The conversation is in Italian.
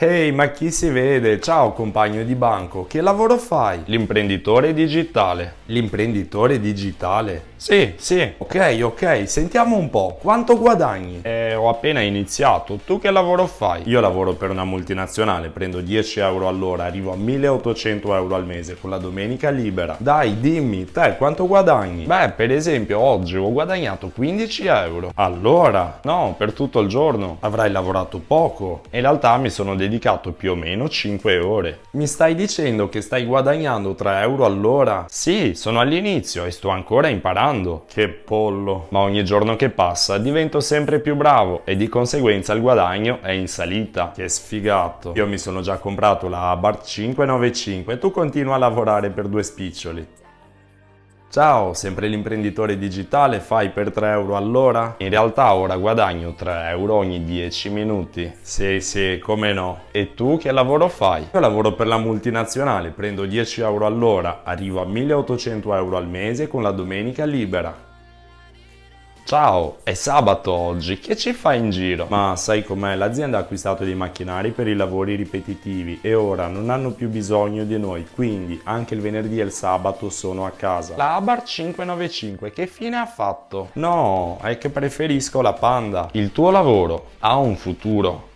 Ehi, ma chi si vede? Ciao compagno di banco, che lavoro fai? L'imprenditore digitale. L'imprenditore digitale? Sì, sì. Ok, ok, sentiamo un po', quanto guadagni? Eh, ho appena iniziato, tu che lavoro fai? Io lavoro per una multinazionale, prendo 10 euro all'ora, arrivo a 1800 euro al mese con la domenica libera. Dai, dimmi, te quanto guadagni? Beh, per esempio oggi ho guadagnato 15 euro. Allora? No, per tutto il giorno. Avrai lavorato poco. In realtà mi sono dedicato più o meno 5 ore. Mi stai dicendo che stai guadagnando 3 euro all'ora? Sì, sono all'inizio e sto ancora imparando. Che pollo. Ma ogni giorno che passa divento sempre più bravo e di conseguenza il guadagno è in salita. Che sfigato. Io mi sono già comprato la Abarth 595 e tu continua a lavorare per due spiccioli. Ciao, sempre l'imprenditore digitale, fai per 3 euro all'ora? In realtà ora guadagno 3 euro ogni 10 minuti. Sì, sì, come no. E tu che lavoro fai? Io lavoro per la multinazionale, prendo 10 euro all'ora, arrivo a 1800 euro al mese con la domenica libera. Ciao, è sabato oggi, che ci fai in giro? Ma sai com'è? L'azienda ha acquistato dei macchinari per i lavori ripetitivi e ora non hanno più bisogno di noi, quindi anche il venerdì e il sabato sono a casa. La Abarth 595 che fine ha fatto? No, è che preferisco la Panda. Il tuo lavoro ha un futuro.